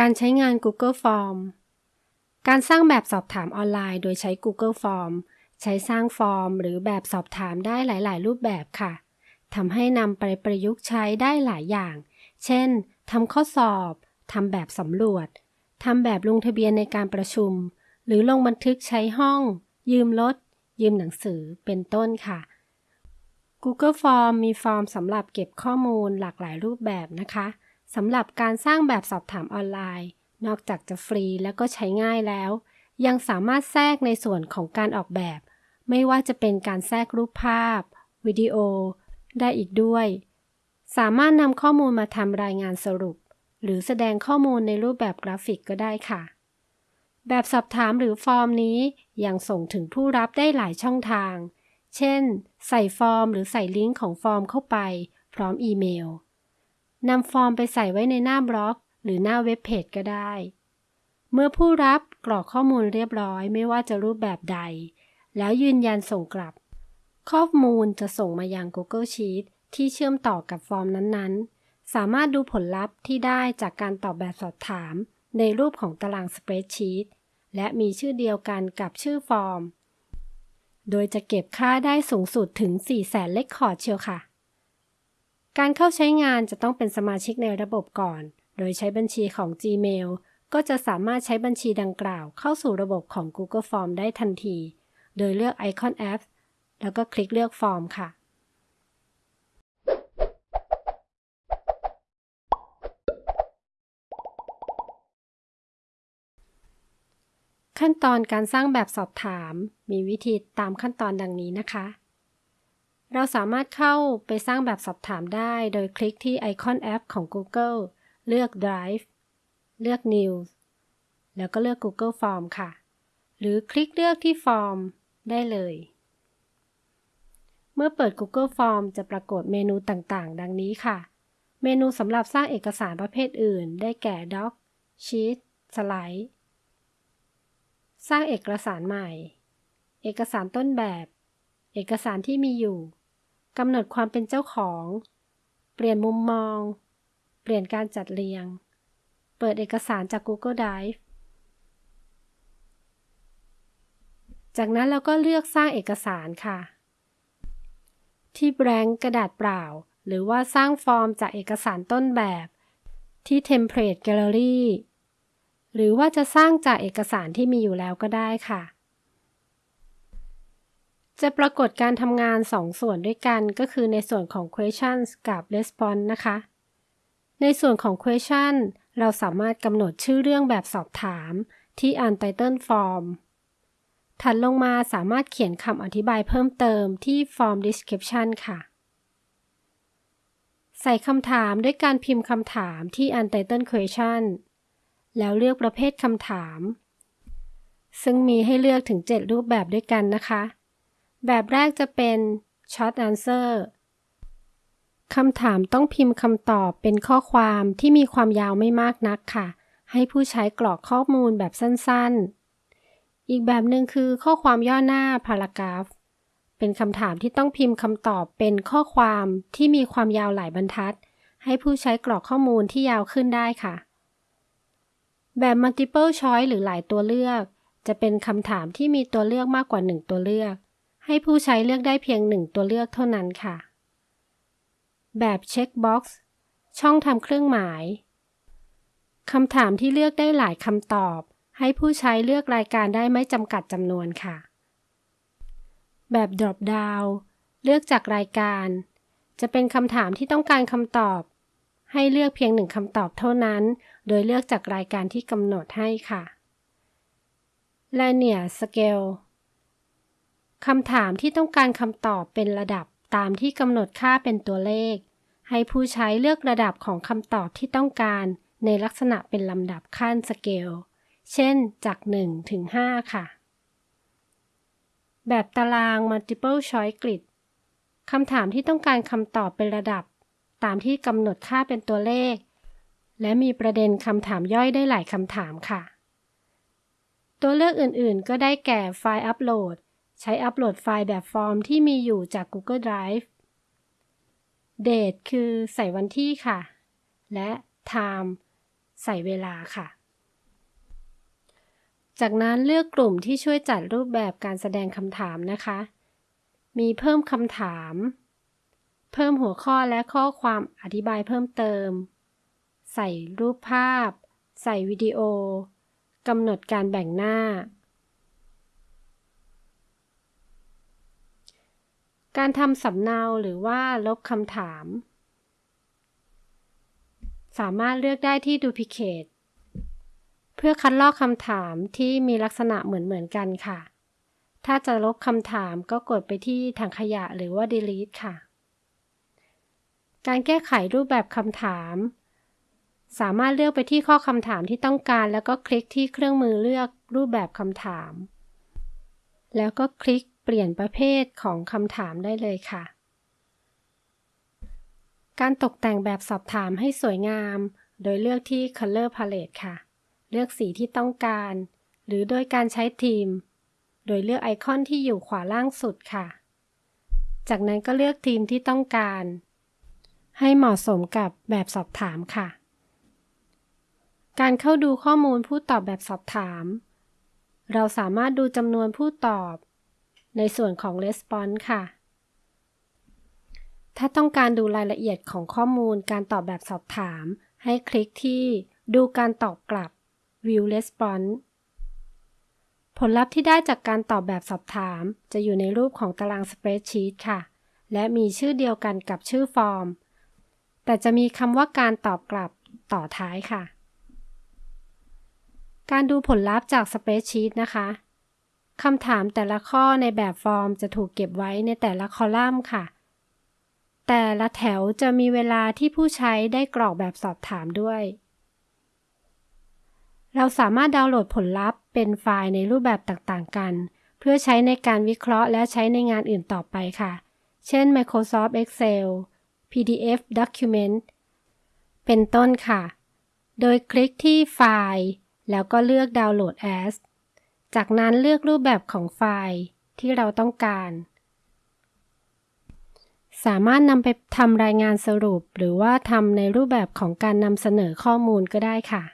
การใช้งาน Google Form การสร้างแบบสอบถามออนไลน์ โดยใช้ Google Form ใช้สร้างฟอร์ม หรือแบบสอบถามได้หลาย ๆ รูปแบบค่ะทำให้นำไปประยุกต์ใช้ได้หลายอย่าง เช่นทำข้อสอบทำแบบสำรวจทำแบบลงทะเบียนในการประชุม หรือลงบันทึกใช้ห้อง ยืมรถ ยืมหนังสือ เป็นต้นค่ะ Google Form มีฟอร์มสำหรับเก็บข้อมูลหลากหลายรูปแบบนะคะ สำหรับการสร้างแบบสอบถามออนไลน์ นอกจากจะฟรีและก็ใช้ง่ายแล้ว ยังสามารถแทรกในส่วนของการออกแบบ ไม่ว่าจะเป็นการแทรกรูปภาพ วิดีโอ ได้อีกด้วย สามารถนำข้อมูลมาทำรายงานสรุป หรือแสดงข้อมูลในรูปแบบกราฟิกก็ได้ค่ะ แบบสอบถามหรือฟอร์มนี้ยังส่งถึงผู้รับได้หลายช่องทาง เช่น ใส่ฟอร์มหรือใส่ลิงก์ของฟอร์มเข้าไป พร้อมอีเมล นำฟอร์มไปใส่ไว้ในหน้าบล็อก หรือหน้าเว็บเพจก็ได้ เมื่อผู้รับกรอกข้อมูลเรียบร้อยไม่ว่าจะรูปแบบใด แล้วยืนยันส่งกลับ ข้อมูลจะส่งมายัง Google Sheets ที่เชื่อมต่อกับฟอร์มนั้นๆ สามารถดูผลลัพธ์ที่ได้จากการตอบแบบสอบถาม ในรูปของตารางสเปรดชีตและมีชื่อเดียวกันกับชื่อฟอร์ม โดยจะเก็บค่าได้สูงสุดถึง 4 0 0แสน record เชียวค่ะ การเข้าใช้งานจะต้องเป็นสมาชิกในระบบก่อน โดยใช้บัญชีของ Gmail ก็จะสามารถใช้บัญชีดังกล่าวเข้าสู่ระบบของ Google Form ได้ทันที โดยเลือกไอคอนแอปแล้วก็คลิกเลือกฟอร์มค่ะ ขั้นตอนการสร้างแบบสอบถาม มีวิธีตามขั้นตอนดังนี้นะคะ เราสามารถเข้าไปสร้างแบบสอบถามได้โดยคลิกที่ไอคอนแอปของ Google เลือก Drive เลือก New แล้วก็เลือก Google Form ค่ะ หรือคลิกเลือกที่ Form ได้เลย เมื่อเปิด Google Form จะปรากฏเมนูต่างๆ ดังนี้ค่ะ เมนูสำหรับสร้างเอกสารประเภทอื่น ได้แก่ Doc Sheet สไลด์สร้างเอกสารใหม่ เอกสารต้นแบบ เอกสารที่มีอยู่ กำหนดความเป็นเจ้าของ เปลี่ยนมุมมอง เปลี่ยนการจัดเรียง เปิดเอกสารจาก Google Drive จากนั้นเราก็เลือกสร้างเอกสารค่ะ ที่แบงกระดาษเปล่า หรือว่าสร้างฟอร์มจากเอกสารต้นแบบ ที่ Template Gallery หรือว่าจะสร้างจากเอกสารที่มีอยู่แล้วก็ได้ค่ะ จะปรากฏการทำงาน 2 ส่วนด้วยกันก็คือในส่วนของ questions กับ response นะคะ ในส่วนของ question เราสามารถกำหนดชื่อเรื่องแบบสอบถามที่ untitled form ถัดลงมาสามารถเขียนคำอธิบายเพิ่มเติมที่ form description ค่ะ ใส่คำถามด้วยการพิมพ์คำถามที่ untitled question แล้วเลือกประเภทคำถาม ซึ่งมีให้เลือกถึง 7 รูปแบบด้วยกันนะคะ แบบแรกจะเป็น short answer คำถามต้องพิมพ์คำตอบเป็นข้อความที่มีความยาวไม่มากนักค่ะ ให้ผู้ใช้กรอกข้อมูลแบบสั้นๆ อีกแบบหนึ่งคือข้อความย่อหน้า paragraph เป็นคำถามที่ต้องพิมพ์คำตอบเป็นข้อความที่มีความยาวหลายบรรทัด ให้ผู้ใช้กรอกข้อมูลที่ยาวขึ้นได้ค่ะ แบบ multiple choice หรือหลายตัวเลือก จะเป็นคำถามที่มีตัวเลือกมากกว่า 1 ตัวเลือก ให้ผู้ใช้เลือกได้เพียงหนึ่งตัวเลือกเท่านั้นค่ะ แบบ checkbox ช่องทำเครื่องหมายคำถามที่เลือกได้หลายคำตอบ ให้ผู้ใช้เลือกรายการได้ไม่จำกัดจำนวนค่ะ แบบ drop down เลือกจากรายการ จะเป็นคำถามที่ต้องการคำตอบ ให้เลือกเพียงหนึ่งคำตอบเท่านั้น โดยเลือกจากรายการที่กำหนดให้ค่ะ linear scale คำถามที่ต้องการคำตอบเป็นระดับตามที่กำหนดค่าเป็นตัวเลข ให้ผู้ใช้เลือกระดับของคำตอบที่ต้องการในลักษณะเป็นลำดับขั้นสเกล เช่น จาก 1 ถึง 5 ค่ะ แบบตาราง multiple choice grid คำถามที่ต้องการคำตอบเป็นระดับ ตามที่กำหนดค่าเป็นตัวเลข และมีประเด็นคำถามย่อยได้หลายคำถามค่ะ ตัวเลือกอื่นๆ ก็ได้แก่ไฟล์อัปโหลด ใช้อัปโหลดไฟล์แบบฟอร์มที่มีอยู่จาก Google Drive Date คือใส่วันที่ค่ะ และ Time ใส่เวลาค่ะ จากนั้นเลือกกลุ่มที่ช่วยจัดรูปแบบการแสดงคำถามนะคะ มีเพิ่มคำถาม เพิ่มหัวข้อและข้อความอธิบายเพิ่มเติม ใส่รูปภาพ ใส่วิดีโอกำหนดการแบ่งหน้า การทำสำเนาหรือว่าลบคำถาม สามารถเลือกได้ที่ Duplicate เพื่อคัดลอกคำถามที่มีลักษณะเหมือนๆกันค่ะ ถ้าจะลบคำถามก็กดไปที่ถังขยะหรือว่า Delete ค่ะ การแก้ไขรูปแบบคำถาม สามารถเลือกไปที่ข้อคำถามที่ต้องการ แล้วก็คลิกที่เครื่องมือเลือกรูปแบบคำถาม แล้วก็คลิก เปลี่ยนประเภทของคำถามได้เลยค่ะ การตกแต่งแบบสอบถามให้สวยงาม โดยเลือกที่ Color Palette ค่ะ เลือกสีที่ต้องการ หรือโดยการใช้ทีม โดยเลือกไอคอนที่อยู่ขวาล่างสุดค่ะ จากนั้นก็เลือกทีมที่ต้องการ ให้เหมาะสมกับแบบสอบถามค่ะ การเข้าดูข้อมูลผู้ตอบแบบสอบถาม เราสามารถดูจำนวนผู้ตอบ ในส่วนของ Response ค่ะ ถ้าต้องการดูรายละเอียดของข้อมูลการตอบแบบสอบถาม ให้คลิกที่ดูการตอบกลับ View Response ผลลัพธ์ที่ได้จากการตอบแบบสอบถาม จะอยู่ในรูปของตาราง Spreadsheet ค่ะ และมีชื่อเดียวกันกับชื่อฟอร์ม แต่จะมีคำว่าการตอบกลับต่อท้ายค่ะ การดูผลลัพธ์จากสเปซชีตนะคะ คำถามแต่ละข้อในแบบฟอร์มจะถูกเก็บไว้ในแต่ละคอลัมน์ค่ะ แต่ละแถวจะมีเวลาที่ผู้ใช้ได้กรอกแบบสอบถามด้วย เราสามารถดาวน์โหลดผลลัพธ์เป็นไฟล์ในรูปแบบต่างๆกัน เพื่อใช้ในการวิเคราะห์และใช้ในงานอื่นต่อไปค่ะ เช่น Microsoft Excel PDF Document เป็นต้นค่ะ โดยคลิกที่ไฟล์ แล้วก็เลือกดาวน์โหลด as จากนั้นเลือกรูปแบบของไฟล์ที่เราต้องการ สามารถนำไปทำรายงานสรุป หรือว่าทำในรูปแบบของการนำเสนอข้อมูลก็ได้ค่ะ